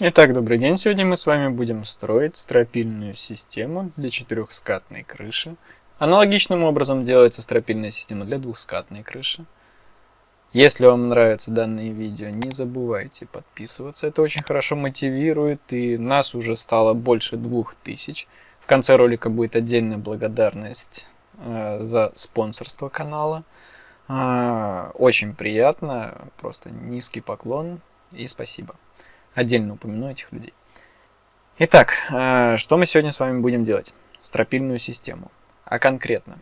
Итак, добрый день. Сегодня мы с вами будем строить стропильную систему для четырехскатной крыши. Аналогичным образом делается стропильная система для двухскатной крыши. Если вам нравится данное видео, не забывайте подписываться. Это очень хорошо мотивирует, и нас уже стало больше двух тысяч. В конце ролика будет отдельная благодарность э, за спонсорство канала. Э, очень приятно, просто низкий поклон и спасибо. Отдельно упомяну этих людей. Итак, э, что мы сегодня с вами будем делать? Стропильную систему. А конкретно,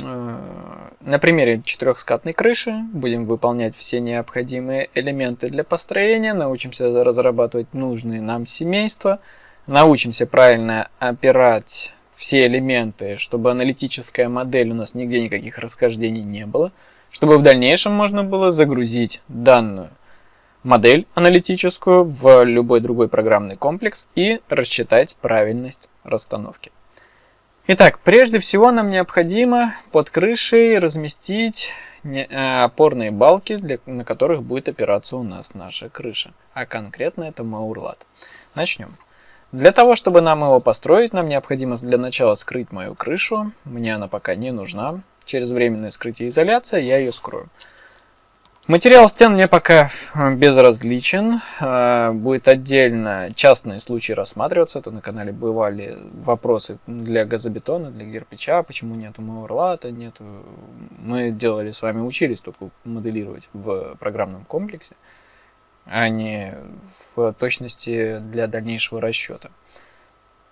э, на примере четырехскатной крыши будем выполнять все необходимые элементы для построения, научимся разрабатывать нужные нам семейства, научимся правильно опирать все элементы, чтобы аналитическая модель у нас нигде никаких расхождений не было, чтобы в дальнейшем можно было загрузить данную модель аналитическую в любой другой программный комплекс и рассчитать правильность расстановки. Итак, прежде всего нам необходимо под крышей разместить э, опорные балки, для, на которых будет опираться у нас наша крыша. А конкретно это Маурлат. Начнем. Для того, чтобы нам его построить, нам необходимо для начала скрыть мою крышу. Мне она пока не нужна. Через временное скрытие изоляция я ее скрою. Материал стен мне пока э, безразличен. Э, будет отдельно частные случаи рассматриваться. Тут на канале бывали вопросы для газобетона, для кирпича, почему нету маурлата, нету... Мы делали с вами, учились только моделировать в программном комплексе, а не в точности для дальнейшего расчета.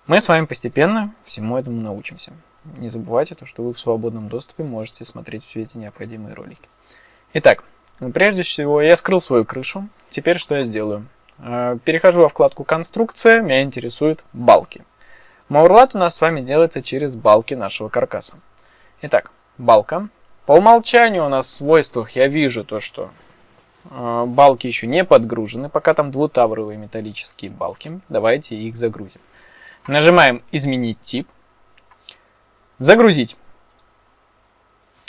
Мы с вами постепенно всему этому научимся. Не забывайте, то, что вы в свободном доступе можете смотреть все эти необходимые ролики. Итак, прежде всего, я скрыл свою крышу. Теперь что я сделаю? Э, перехожу во вкладку «Конструкция», меня интересуют балки. Маурлат у нас с вами делается через балки нашего каркаса. Итак, балка. По умолчанию у нас в свойствах я вижу то, что э, балки еще не подгружены, пока там двутавровые металлические балки. Давайте их загрузим. Нажимаем «Изменить тип», «Загрузить».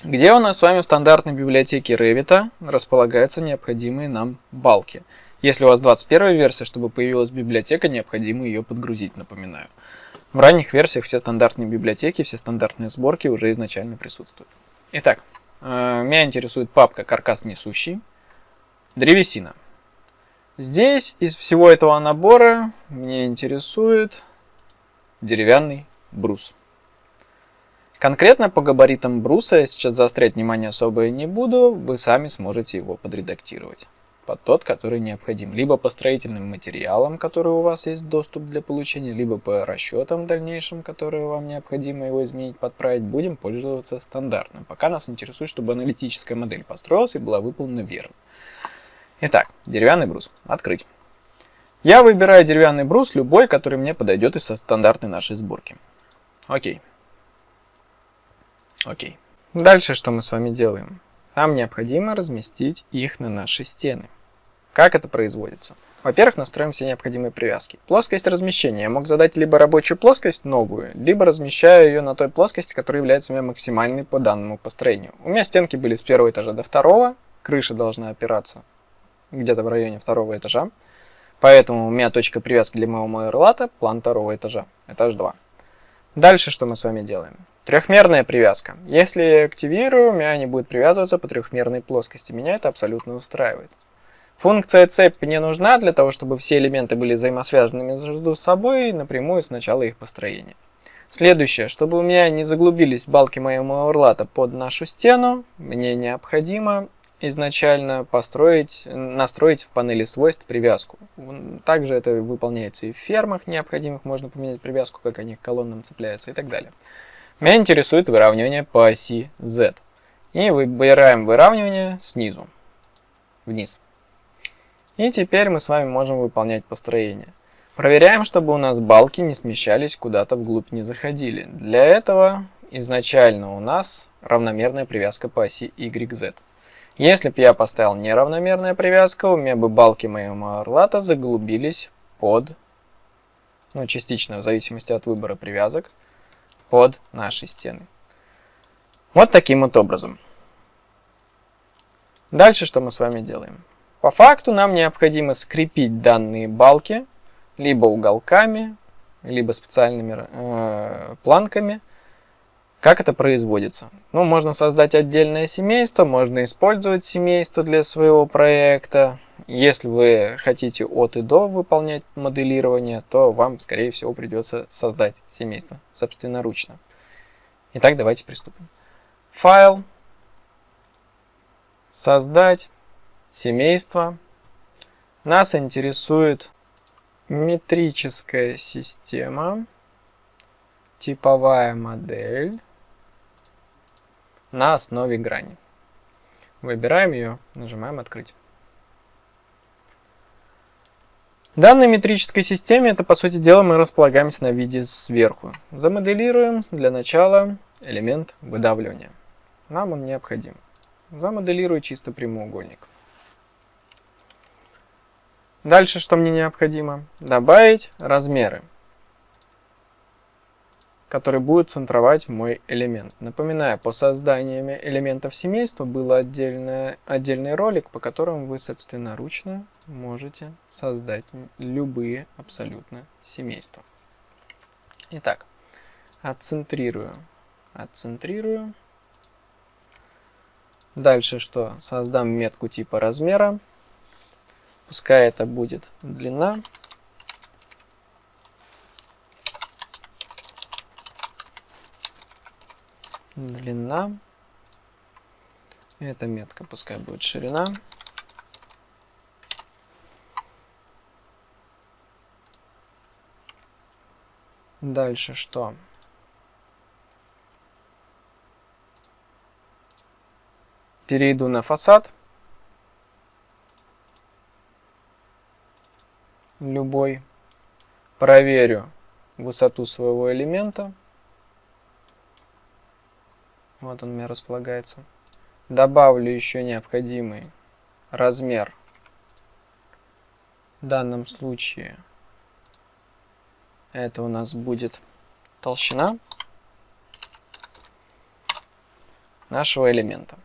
Где у нас с вами в стандартной библиотеке Revit располагаются необходимые нам балки. Если у вас 21 версия, чтобы появилась библиотека, необходимо ее подгрузить, напоминаю. В ранних версиях все стандартные библиотеки, все стандартные сборки уже изначально присутствуют. Итак, э, меня интересует папка «Каркас несущий», древесина. Здесь из всего этого набора меня интересует деревянный брус. Конкретно по габаритам бруса я сейчас заострять внимание особо не буду, вы сами сможете его подредактировать под тот, который необходим. Либо по строительным материалам, которые у вас есть доступ для получения, либо по расчетам дальнейшим, которые вам необходимо его изменить, подправить, будем пользоваться стандартным. Пока нас интересует, чтобы аналитическая модель построилась и была выполнена верно. Итак, деревянный брус. Открыть. Я выбираю деревянный брус, любой, который мне подойдет из стандартной нашей сборки. Окей. Окей. Дальше что мы с вами делаем? Нам необходимо разместить их на наши стены. Как это производится? Во-первых, настроим все необходимые привязки. Плоскость размещения. Я мог задать либо рабочую плоскость, новую, либо размещаю ее на той плоскости, которая является у меня максимальной по данному построению. У меня стенки были с первого этажа до второго, крыша должна опираться где-то в районе второго этажа. Поэтому у меня точка привязки для моего майорлата план второго этажа, этаж 2. Дальше что мы с вами делаем? Трехмерная привязка. Если я активирую, у меня не будет привязываться по трехмерной плоскости. Меня это абсолютно устраивает. Функция цепь мне нужна для того, чтобы все элементы были взаимосвязаны между собой напрямую с начала их построения. Следующее, чтобы у меня не заглубились балки моего урлата под нашу стену, мне необходимо изначально построить, настроить в панели свойств привязку. Также это выполняется и в фермах необходимых, можно поменять привязку, как они к колоннам цепляются и так далее. Меня интересует выравнивание по оси Z. И выбираем выравнивание снизу, вниз. И теперь мы с вами можем выполнять построение. Проверяем, чтобы у нас балки не смещались куда-то вглубь, не заходили. Для этого изначально у нас равномерная привязка по оси YZ. Если бы я поставил неравномерная привязка, у меня бы балки моего орлата заглубились под, ну частично в зависимости от выбора привязок, под наши стены. Вот таким вот образом. Дальше что мы с вами делаем? По факту нам необходимо скрепить данные балки либо уголками, либо специальными э, планками. Как это производится? Ну, можно создать отдельное семейство, можно использовать семейство для своего проекта. Если вы хотите от и до выполнять моделирование, то вам, скорее всего, придется создать семейство собственноручно. Итак, давайте приступим. Файл, создать семейство. Нас интересует метрическая система, типовая модель на основе грани. Выбираем ее, нажимаем «Открыть». В данной метрической системе, это по сути дела, мы располагаемся на виде сверху. Замоделируем для начала элемент выдавливания. Нам он необходим. Замоделирую чисто прямоугольник. Дальше что мне необходимо? Добавить размеры, которые будут центровать мой элемент. Напоминаю, по созданию элементов семейства был отдельный, отдельный ролик, по которому вы собственноручно можете создать любые абсолютно семейства. Итак, отцентрирую, отцентрирую. Дальше что? Создам метку типа размера. Пускай это будет длина. Длина. Эта метка пускай будет ширина. Дальше что? Перейду на фасад. любой, проверю высоту своего элемента. Вот он у меня располагается. Добавлю еще необходимый размер. В данном случае это у нас будет толщина нашего элемента.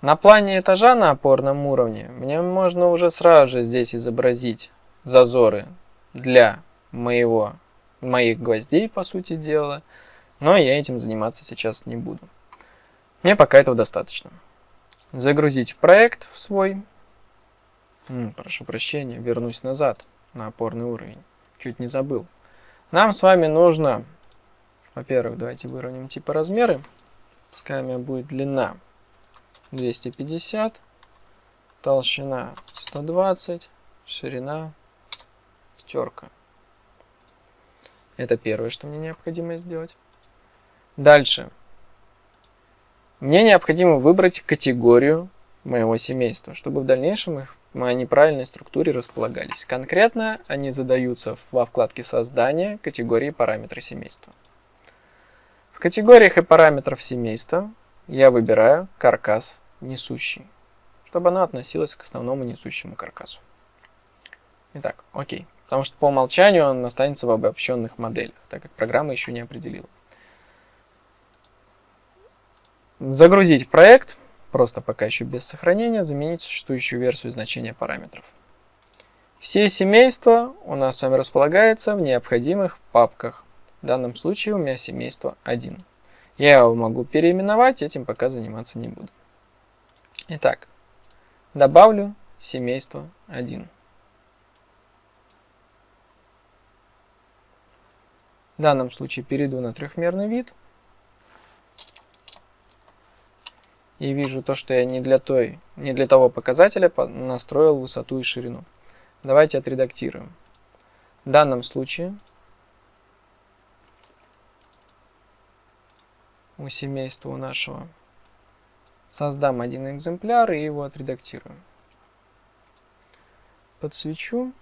На плане этажа на опорном уровне мне можно уже сразу же здесь изобразить зазоры для моего, моих гвоздей, по сути дела, но я этим заниматься сейчас не буду. Мне пока этого достаточно. Загрузить в проект в свой. Прошу прощения, вернусь назад на опорный уровень. Чуть не забыл. Нам с вами нужно, во-первых, давайте выровняем типа размеры. Пускай у меня будет длина 250, толщина 120, ширина пятерка. Это первое, что мне необходимо сделать. Дальше. Мне необходимо выбрать категорию моего семейства, чтобы в дальнейшем их в моей неправильной структуре располагались. Конкретно они задаются во вкладке создания категории параметры семейства. В категориях и параметров семейства я выбираю каркас несущий, чтобы оно относилось к основному несущему каркасу. Итак, окей. Потому что по умолчанию он останется в обобщенных моделях, так как программа еще не определила. Загрузить проект, просто пока еще без сохранения, заменить существующую версию значения параметров. Все семейства у нас с вами располагаются в необходимых папках. В данном случае у меня семейство 1. Я его могу переименовать, этим пока заниматься не буду. Итак, добавлю семейство 1. В данном случае перейду на трехмерный вид. И вижу то, что я не для, той, не для того показателя настроил высоту и ширину. Давайте отредактируем. В данном случае у семейства у нашего создам один экземпляр и его отредактирую. Подсвечу.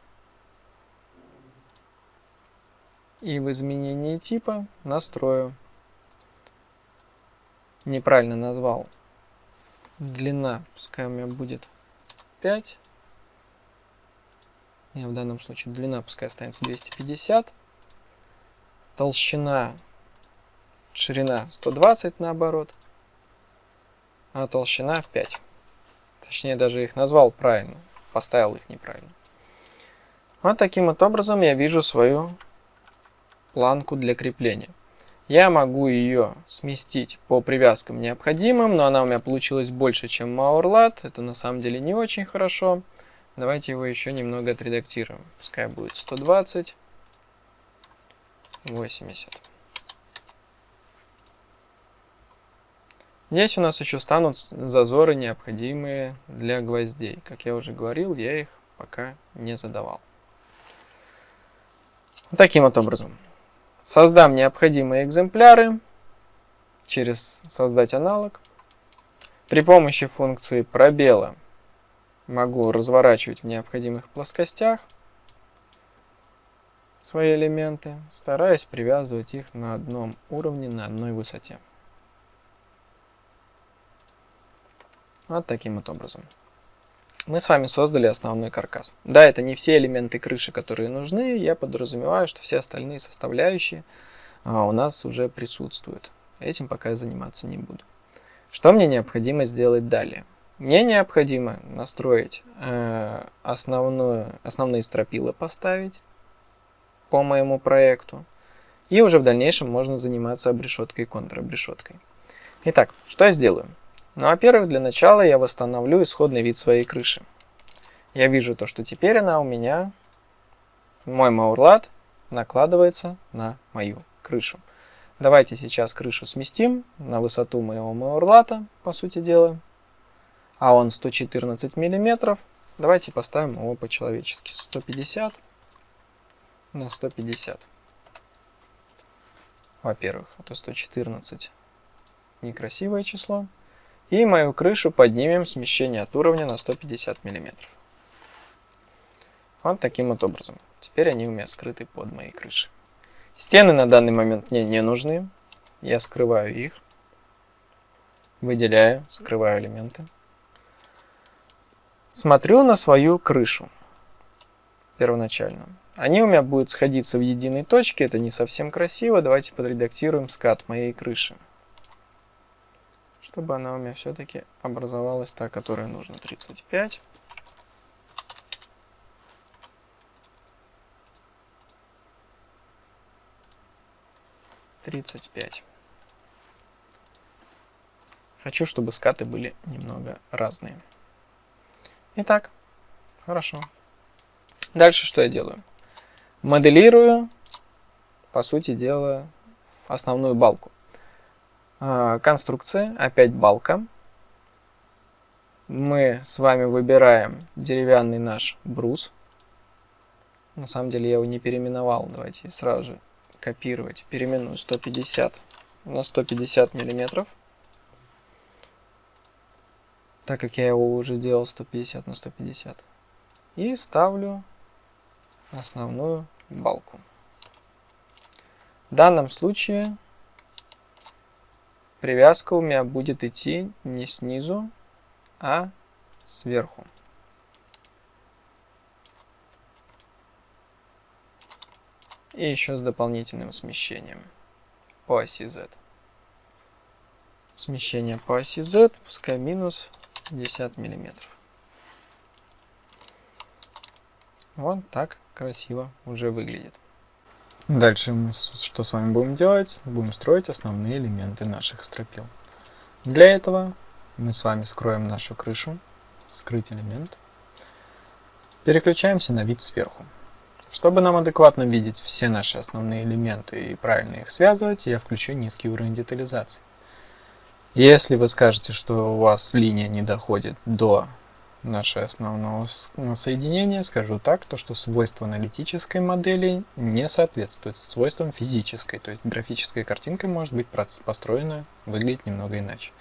И в изменении типа настрою. Неправильно назвал. Длина, пускай у меня будет 5. Не, в данном случае длина пускай останется 250. Толщина, ширина 120 наоборот. А толщина 5. Точнее, даже их назвал правильно, поставил их неправильно. Вот таким вот образом я вижу свою планку для крепления. Я могу ее сместить по привязкам необходимым, но она у меня получилась больше, чем Maurlat. Это на самом деле не очень хорошо. Давайте его еще немного отредактируем. Пускай будет 120, 80. Здесь у нас еще станут зазоры, необходимые для гвоздей. Как я уже говорил, я их пока не задавал. Таким вот образом. Создам необходимые экземпляры через создать аналог. При помощи функции пробела могу разворачивать в необходимых плоскостях свои элементы, стараясь привязывать их на одном уровне, на одной высоте. Вот таким вот образом. Мы с вами создали основной каркас. Да, это не все элементы крыши, которые нужны. Я подразумеваю, что все остальные составляющие а, у нас уже присутствуют. Этим пока я заниматься не буду. Что мне необходимо сделать далее? Мне необходимо настроить э, основную, основные стропила, поставить по моему проекту. И уже в дальнейшем можно заниматься обрешеткой и контробрешеткой. Итак, что я сделаю? Ну, во-первых, для начала я восстановлю исходный вид своей крыши. Я вижу то, что теперь она у меня, мой маурлат, накладывается на мою крышу. Давайте сейчас крышу сместим на высоту моего маурлата, по сути дела. А он 114 миллиметров. Давайте поставим его по-человечески. 150 на 150. Во-первых, это 114 некрасивое число. И мою крышу поднимем смещение от уровня на 150 мм. Вот таким вот образом. Теперь они у меня скрыты под моей крышей. Стены на данный момент мне не нужны. Я скрываю их. Выделяю, скрываю элементы. Смотрю на свою крышу первоначально. Они у меня будут сходиться в единой точке, это не совсем красиво. Давайте подредактируем скат моей крыши чтобы она у меня все-таки образовалась та, которая нужна. 35. Тридцать пять. Хочу, чтобы скаты были немного разные. Итак, хорошо. Дальше что я делаю? Моделирую, по сути дела, основную балку. А, конструкция, опять балка. Мы с вами выбираем деревянный наш брус. На самом деле я его не переименовал. Давайте сразу же копировать. Переименую 150 на 150 миллиметров. Так как я его уже делал 150 на 150. И ставлю основную балку. В данном случае привязка у меня будет идти не снизу, а сверху. И еще с дополнительным смещением по оси Z. Смещение по оси Z, пускай минус 50 миллиметров. Вот так красиво уже выглядит. Дальше мы что с вами будем делать? Будем строить основные элементы наших стропил. Для этого мы с вами скроем нашу крышу, скрыть элемент. Переключаемся на вид сверху. Чтобы нам адекватно видеть все наши основные элементы и правильно их связывать, я включу низкий уровень детализации. Если вы скажете, что у вас линия не доходит до наше основного соединения, скажу так, то что свойства аналитической модели не соответствуют свойствам физической, то есть графическая картинка может быть построена, выглядеть немного иначе.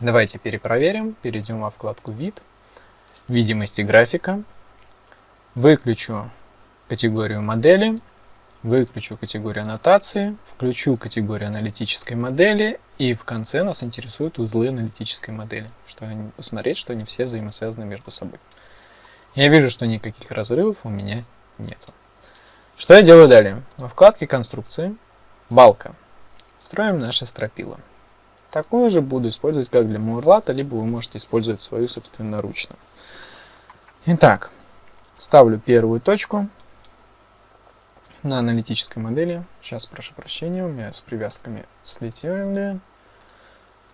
Давайте перепроверим, перейдем во вкладку «Вид», «Видимости графика», выключу категорию модели, выключу категорию аннотации, включу категорию аналитической модели и в конце нас интересуют узлы аналитической модели, чтобы посмотреть, что они все взаимосвязаны между собой. Я вижу, что никаких разрывов у меня нету. Что я делаю далее? Во вкладке конструкции, балка, строим наше стропила. Такую же буду использовать как для Мурлата, либо вы можете использовать свою собственноручно. Итак, ставлю первую точку на аналитической модели. Сейчас прошу прощения, у меня с привязками слетели.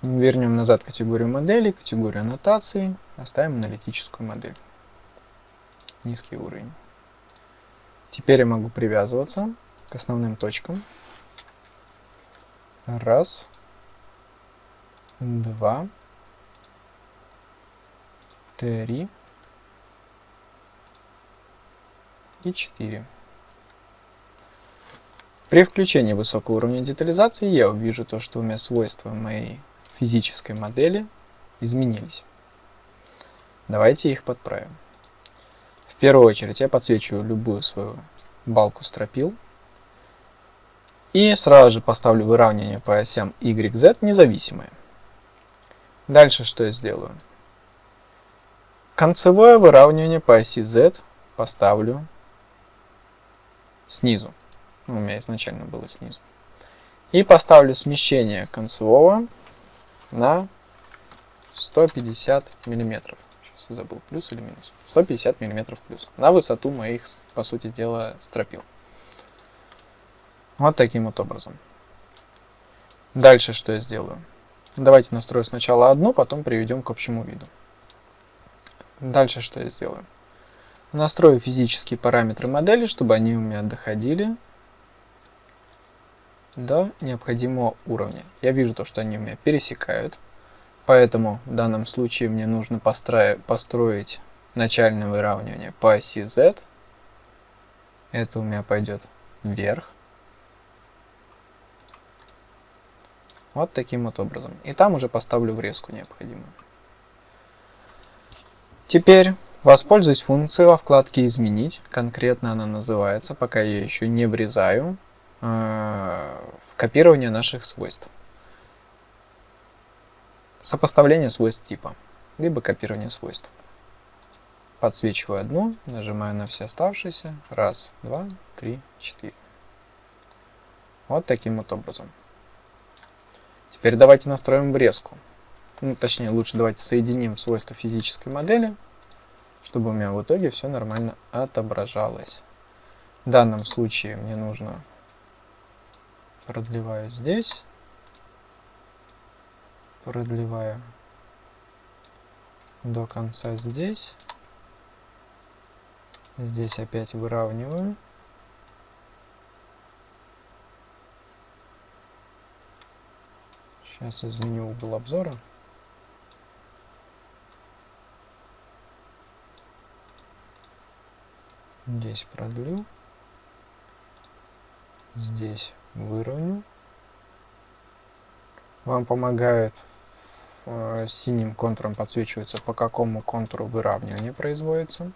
Вернем назад категорию модели, категорию аннотации, оставим аналитическую модель. Низкий уровень. Теперь я могу привязываться к основным точкам. Раз, два, три и четыре. При включении высокого уровня детализации я увижу то, что у меня свойства моей физической модели изменились. Давайте их подправим. В первую очередь я подсвечиваю любую свою балку стропил. И сразу же поставлю выравнивание по осям Y, Z независимое. Дальше что я сделаю? Концевое выравнивание по оси Z поставлю снизу. У меня изначально было снизу. И поставлю смещение концевого на 150 миллиметров. Сейчас я забыл, плюс или минус. 150 миллиметров плюс. На высоту моих, по сути дела, стропил. Вот таким вот образом. Дальше что я сделаю? Давайте настрою сначала одну, потом приведем к общему виду. Дальше что я сделаю? Настрою физические параметры модели, чтобы они у меня доходили до необходимого уровня. Я вижу то, что они у меня пересекают, поэтому в данном случае мне нужно построить начальное выравнивание по оси Z. Это у меня пойдет вверх. Вот таким вот образом. И там уже поставлю врезку необходимую. Теперь воспользуюсь функцией во вкладке «Изменить». Конкретно она называется, пока я еще не врезаю. Э, в копирование наших свойств. Сопоставление свойств типа, либо копирование свойств. Подсвечиваю одну, нажимаю на все оставшиеся. Раз, два, три, четыре. Вот таким вот образом. Теперь давайте настроим врезку. Ну, точнее, лучше давайте соединим свойства физической модели, чтобы у меня в итоге все нормально отображалось. В данном случае мне нужно продлеваю здесь, продлеваю до конца здесь, здесь опять выравниваю. Сейчас изменю угол обзора. Здесь продлю. Здесь выровню. Вам помогает э, синим контуром подсвечивается, по какому контуру выравнивание производится.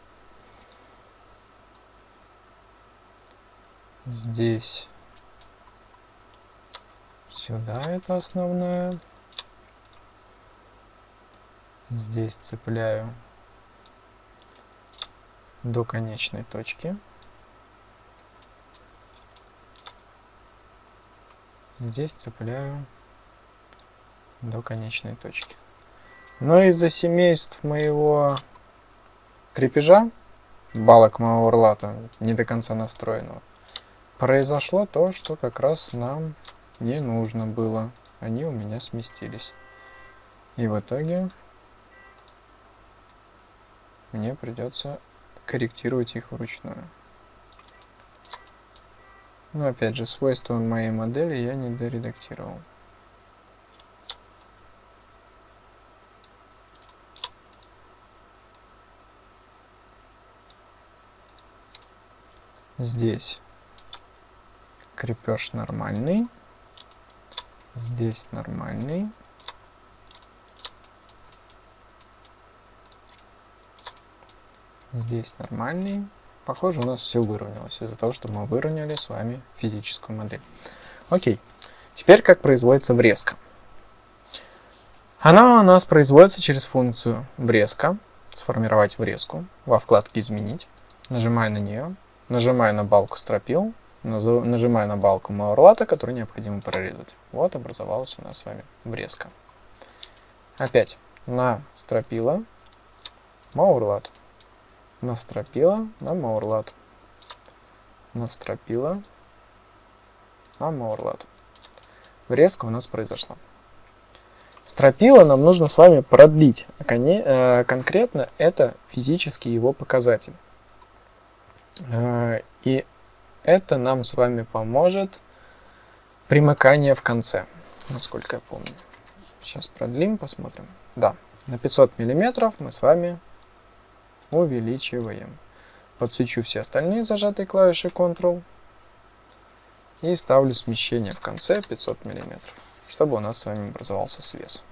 Здесь сюда это основное. Здесь цепляю до конечной точки. Здесь цепляю до конечной точки. Но из-за семейств моего крепежа, балок моего урлата, не до конца настроенного, произошло то, что как раз нам не нужно было. Они у меня сместились. И в итоге мне придется корректировать их вручную. Но опять же, свойства моей модели я не доредактировал. Здесь крепеж нормальный. Здесь нормальный. Здесь нормальный. Похоже, у нас все выровнялось из-за того, что мы выровняли с вами физическую модель. Окей. Теперь как производится врезка. Она у нас производится через функцию врезка. Сформировать врезку во вкладке «Изменить». Нажимаю на нее. Нажимаю на балку стропил. нажимаю на балку Маурлата, которую необходимо прорезать. Вот образовалась у нас с вами врезка. Опять на стропила Маурлат. На стропила на Маурлат. На стропила на Маурлат. Врезка у нас произошла. Стропила нам нужно с вами продлить. Э, конкретно это физический его показатель. Э, и это нам с вами поможет примыкание в конце, насколько я помню. Сейчас продлим, посмотрим. Да, на 500 миллиметров мы с вами увеличиваем. Подсвечу все остальные зажатые клавиши Ctrl и ставлю смещение в конце 500 миллиметров, чтобы у нас с вами образовался свес.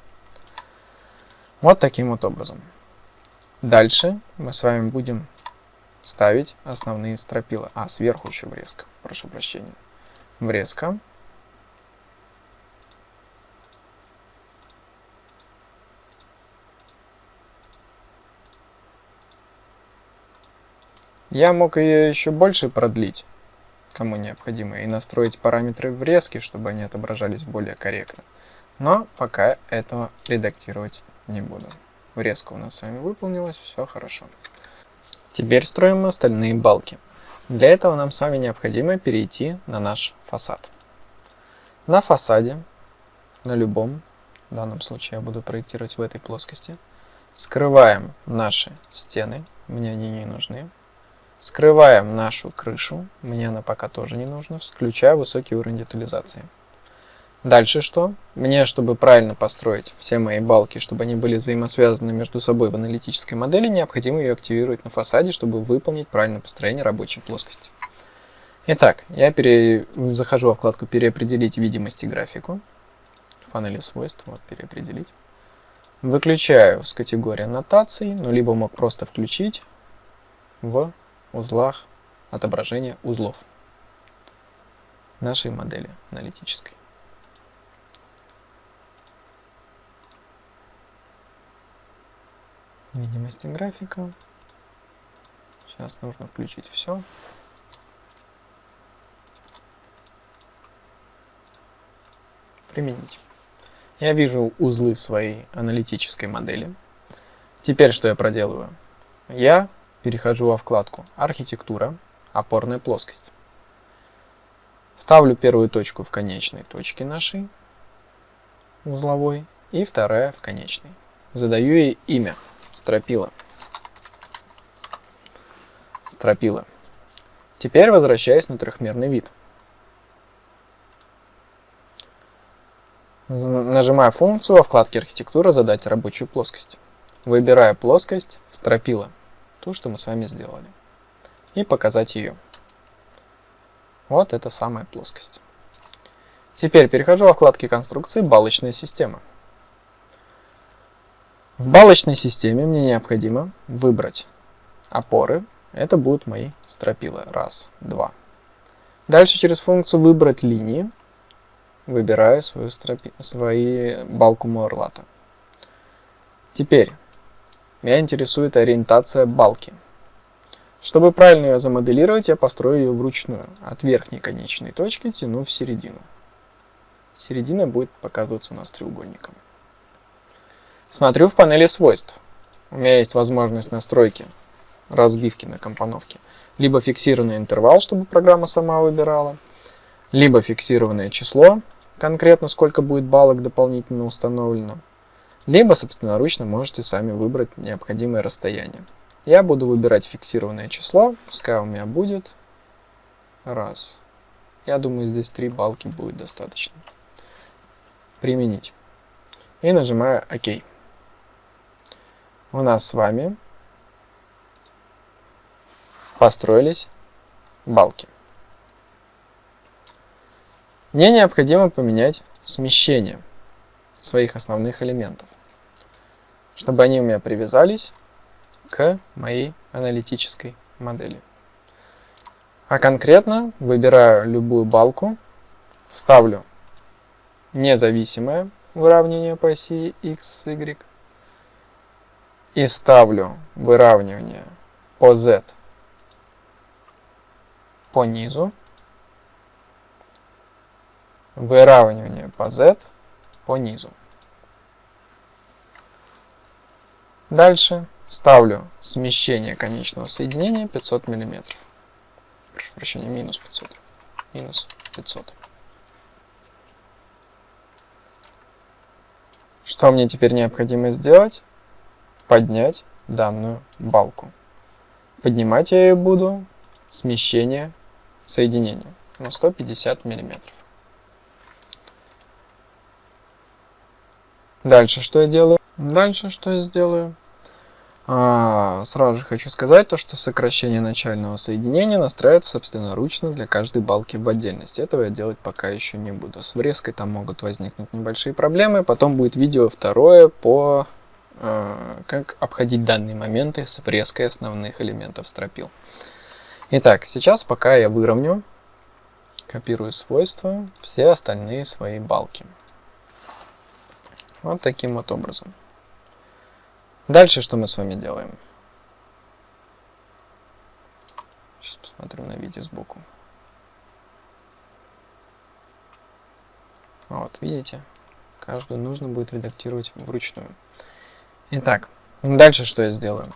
Вот таким вот образом. Дальше мы с вами будем ставить основные стропила. А, сверху еще врезка, прошу прощения. Врезка. Я мог ее еще больше продлить, кому необходимо, и настроить параметры врезки, чтобы они отображались более корректно. Но пока этого редактировать не буду. Врезка у нас с вами выполнилась, все хорошо. Теперь строим остальные балки. Для этого нам с вами необходимо перейти на наш фасад. На фасаде, на любом, в данном случае я буду проектировать в этой плоскости, скрываем наши стены, мне они не нужны. Скрываем нашу крышу, мне она пока тоже не нужна, включая высокий уровень детализации. Дальше что? Мне, чтобы правильно построить все мои балки, чтобы они были взаимосвязаны между собой в аналитической модели, необходимо ее активировать на фасаде, чтобы выполнить правильное построение рабочей плоскости. Итак, я пере... захожу во вкладку «Переопределить видимость и графику». В панели свойств, вот «Переопределить». Выключаю с категории аннотаций, ну, либо мог просто включить в узлах отображение узлов нашей модели аналитической. видимости графика. Сейчас нужно включить все. Применить. Я вижу узлы своей аналитической модели. Теперь что я проделываю? Я перехожу во вкладку «Архитектура», «Опорная плоскость». Ставлю первую точку в конечной точке нашей узловой и вторая в конечной. Задаю ей имя стропила. Стропила. Теперь возвращаясь на трехмерный вид. Нажимаю функцию во вкладке архитектура задать рабочую плоскость. Выбираю плоскость стропила, ту, что мы с вами сделали, и показать ее. Вот это самая плоскость. Теперь перехожу во вкладке конструкции балочная система. В балочной системе мне необходимо выбрать опоры. Это будут мои стропила. Раз, два. Дальше через функцию выбрать линии. Выбираю свою, стропи... свои балку Муэрлата. Теперь меня интересует ориентация балки. Чтобы правильно ее замоделировать, я построю ее вручную. От верхней конечной точки тяну в середину. Середина будет показываться у нас треугольником. Смотрю в панели свойств. У меня есть возможность настройки разбивки на компоновке. Либо фиксированный интервал, чтобы программа сама выбирала, либо фиксированное число, конкретно сколько будет баллок дополнительно установлено, либо собственноручно можете сами выбрать необходимое расстояние. Я буду выбирать фиксированное число, пускай у меня будет раз. Я думаю, здесь три балки будет достаточно. Применить. И нажимаю ОК у нас с вами построились балки. Мне необходимо поменять смещение своих основных элементов, чтобы они у меня привязались к моей аналитической модели. А конкретно выбираю любую балку, ставлю независимое выравнивание по оси x, y, и ставлю выравнивание по z по низу выравнивание по Z по низу. Дальше ставлю смещение конечного соединения 500 мм. Прошу прощения, минус 500. Минус 500. Что мне теперь необходимо сделать? Поднять данную балку. Поднимать я ее буду смещение соединения на 150 миллиметров. Дальше что я делаю? Дальше что я сделаю? А, сразу же хочу сказать то, что сокращение начального соединения настраивается собственноручно для каждой балки в отдельности. Этого я делать пока еще не буду. С врезкой там могут возникнуть небольшие проблемы. Потом будет видео второе по э, как обходить данные моменты с врезкой основных элементов стропил. Итак, сейчас пока я выровню, копирую свойства, все остальные свои балки. Вот таким вот образом. Дальше что мы с вами делаем? Сейчас посмотрю на видео сбоку. Вот, видите? Каждую нужно будет редактировать вручную. Итак, дальше что я сделаю?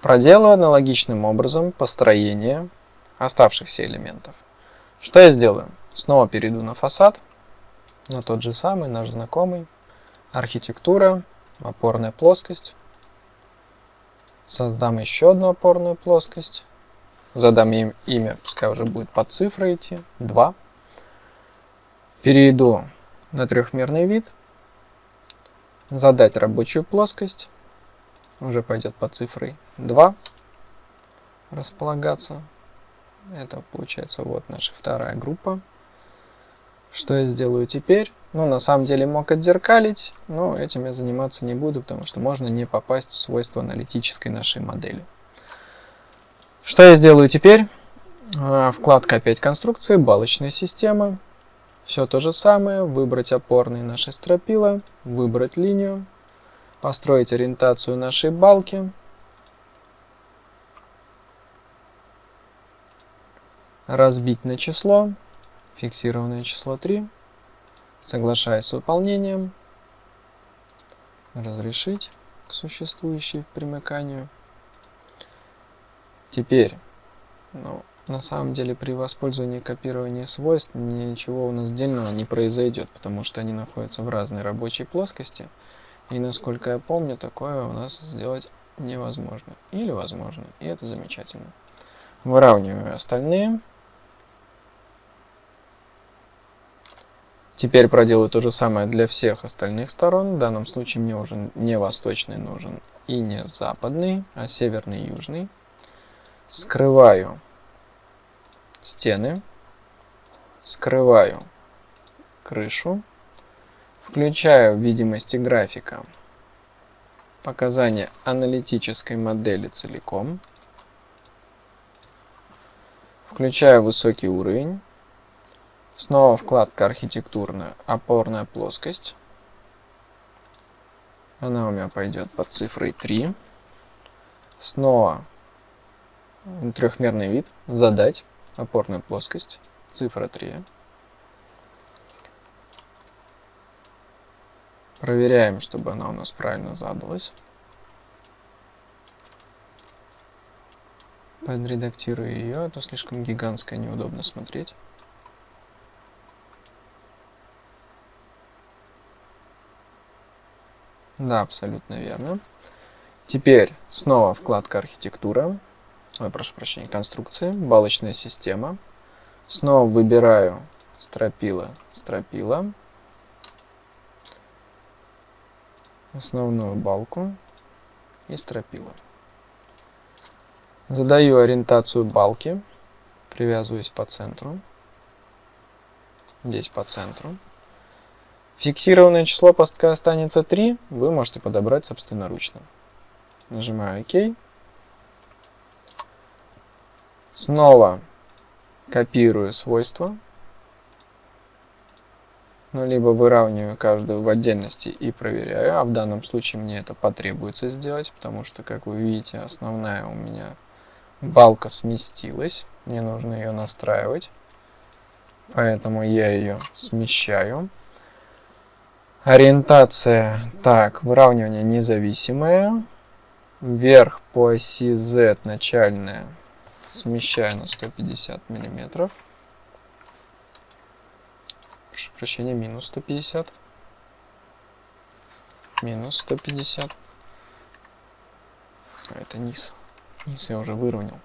Проделаю аналогичным образом построение оставшихся элементов. Что я сделаю? Снова перейду на фасад, на тот же самый, наш знакомый, архитектура, опорная плоскость. Создам еще одну опорную плоскость. Задам им имя, пускай уже будет под цифрой идти, 2. Перейду на трехмерный вид. Задать рабочую плоскость. Уже пойдет под цифрой 2 располагаться. Это получается вот наша вторая группа. Что я сделаю теперь? Ну, на самом деле мог отзеркалить, но этим я заниматься не буду, потому что можно не попасть в свойства аналитической нашей модели. Что я сделаю теперь? А, вкладка опять конструкции, балочная система. Все то же самое. Выбрать опорные наши стропила, выбрать линию, построить ориентацию нашей балки. Разбить на число, фиксированное число 3. Соглашаясь с выполнением, разрешить к существующей примыканию. Теперь, ну, на самом деле при воспользовании копированием свойств ничего у нас дельного не произойдет, потому что они находятся в разной рабочей плоскости. И насколько я помню, такое у нас сделать невозможно. Или возможно, и это замечательно. Выравниваю остальные. Теперь проделаю то же самое для всех остальных сторон. В данном случае мне уже не восточный нужен и не западный, а северный и южный. Скрываю стены, скрываю крышу, включаю видимости графика. Показания аналитической модели целиком, включаю высокий уровень, Снова вкладка архитектурная, опорная плоскость. Она у меня пойдет под цифрой 3. Снова трехмерный вид, задать, опорная плоскость, цифра 3. Проверяем, чтобы она у нас правильно задалась. Подредактирую ее, а то слишком гигантская, неудобно смотреть. Да, абсолютно верно. Теперь снова вкладка архитектура. Ой, прошу прощения, конструкции, балочная система. Снова выбираю стропила, стропила. Основную балку и стропила. Задаю ориентацию балки, привязываюсь по центру. Здесь по центру. Фиксированное число постка останется 3, вы можете подобрать собственноручно. Нажимаю ОК. Снова копирую свойства. Ну, либо выравниваю каждую в отдельности и проверяю. А в данном случае мне это потребуется сделать, потому что, как вы видите, основная у меня балка сместилась. Мне нужно ее настраивать. Поэтому я ее смещаю. Ориентация, так, выравнивание независимое. Вверх по оси Z начальная смещаю на 150 миллиметров. Прошу прощения, минус 150. Минус 150. А это низ. Низ я уже выровнял.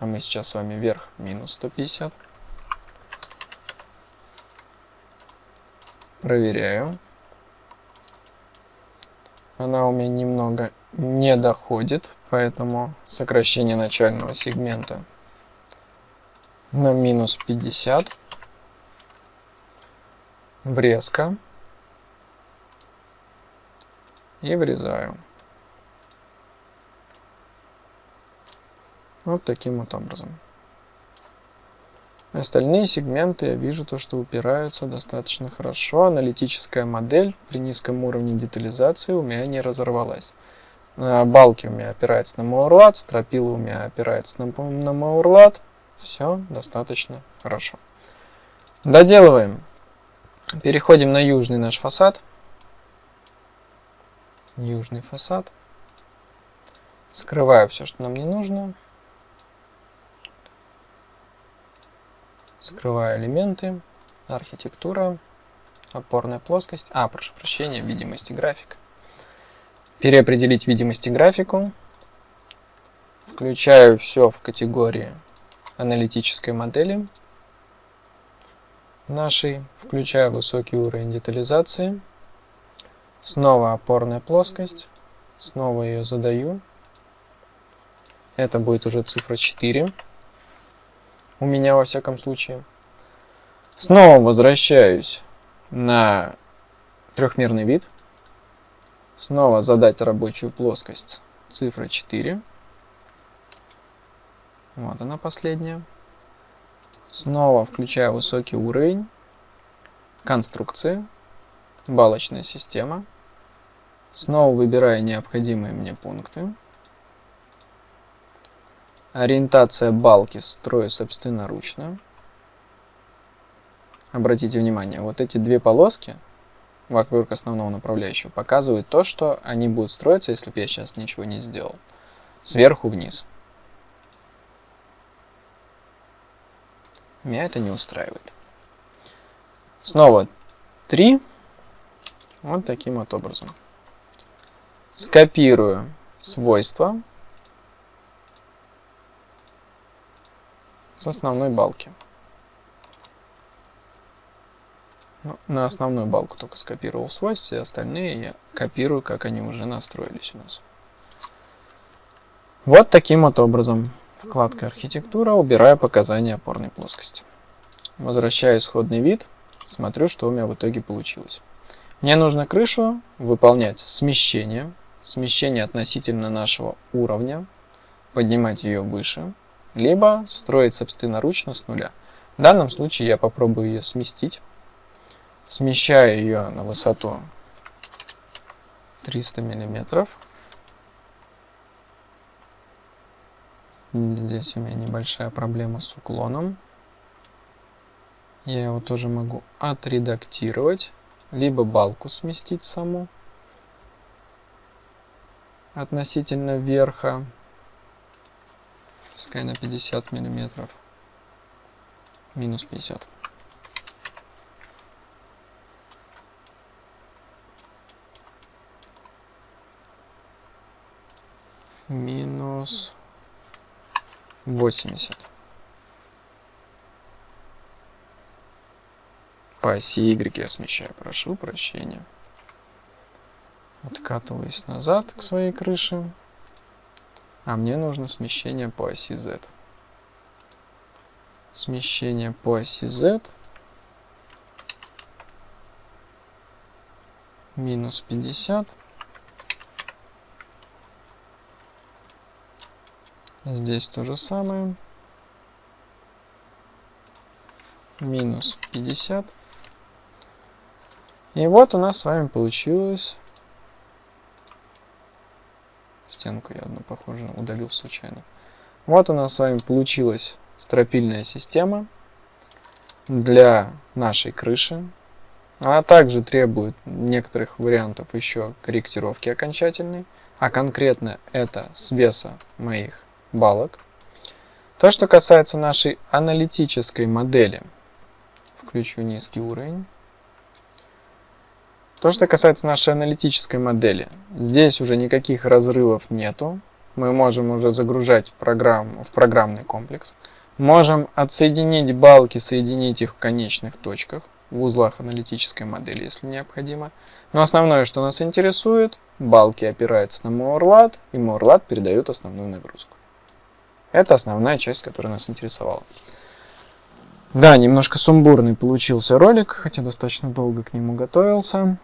А мы сейчас с вами вверх минус 150. Проверяю. Она у меня немного не доходит, поэтому сокращение начального сегмента на минус 50. Врезка. И врезаю. Вот таким вот образом. Остальные сегменты я вижу то, что упираются достаточно хорошо. Аналитическая модель при низком уровне детализации у меня не разорвалась. Балки у меня опираются на Маурлат, стропила у меня опирается на, на Маурлат. Все достаточно хорошо. Доделываем. Переходим на южный наш фасад. Южный фасад. Скрываю все, что нам не нужно. Скрываю элементы, архитектура, опорная плоскость. А, прошу прощения, видимость и график. Переопределить видимость и графику. Включаю все в категории аналитической модели нашей. Включаю высокий уровень детализации. Снова опорная плоскость. Снова ее задаю. Это будет уже цифра 4 у меня во всяком случае. Снова возвращаюсь на трехмерный вид. Снова задать рабочую плоскость цифра 4. Вот она последняя. Снова включаю высокий уровень. Конструкции. Балочная система. Снова выбираю необходимые мне пункты. Ориентация балки строю собственноручно. Обратите внимание, вот эти две полоски вокруг основного направляющего показывают то, что они будут строиться, если бы я сейчас ничего не сделал. Сверху вниз. Меня это не устраивает. Снова 3. Вот таким вот образом. Скопирую свойства с основной балки. Ну, на основную балку только скопировал свойства, и остальные я копирую, как они уже настроились у нас. Вот таким вот образом. Вкладка «Архитектура», убираю показания опорной плоскости. Возвращаю исходный вид, смотрю, что у меня в итоге получилось. Мне нужно крышу выполнять смещение, смещение относительно нашего уровня, поднимать ее выше, либо строить собственноручно с нуля. В данном случае я попробую ее сместить. Смещаю ее на высоту 300 миллиметров. Здесь у меня небольшая проблема с уклоном. Я его тоже могу отредактировать, либо балку сместить саму относительно верха пускай на 50 миллиметров. Минус 50. Минус 80. По оси Y я смещаю, прошу прощения. Откатываюсь назад к своей крыше. А мне нужно смещение по оси Z. Смещение по оси Z. Минус 50. Здесь то же самое. Минус 50. И вот у нас с вами получилось стенку я одну, похоже, удалил случайно. Вот у нас с вами получилась стропильная система. для нашей крыши, а также требует некоторых вариантов еще корректировки окончательной, а конкретно это с веса моих балок. То, что касается нашей аналитической модели, включу низкий уровень. То, что касается нашей аналитической модели, здесь уже никаких разрывов нету. Мы можем уже загружать программу в программный комплекс. Можем отсоединить балки, соединить их в конечных точках, в узлах аналитической модели, если необходимо. Но основное, что нас интересует, балки опираются на MoreLAD, и MoreLAD передает основную нагрузку. Это основная часть, которая нас интересовала. Да, немножко сумбурный получился ролик, хотя достаточно долго к нему готовился.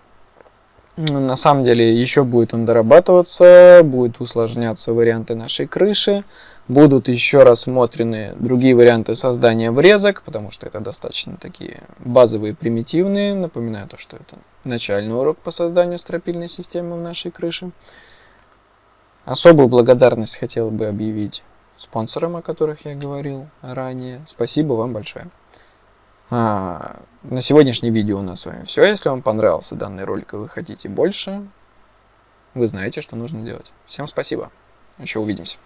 На самом деле еще будет он дорабатываться, будут усложняться варианты нашей крыши, будут еще рассмотрены другие варианты создания врезок, потому что это достаточно такие базовые, примитивные. Напоминаю то, что это начальный урок по созданию стропильной системы в нашей крыше. Особую благодарность хотел бы объявить спонсорам, о которых я говорил ранее. Спасибо вам большое. А, на сегодняшнее видео у нас с вами все. Если вам понравился данный ролик и вы хотите больше, вы знаете, что нужно делать. Всем спасибо. Еще увидимся.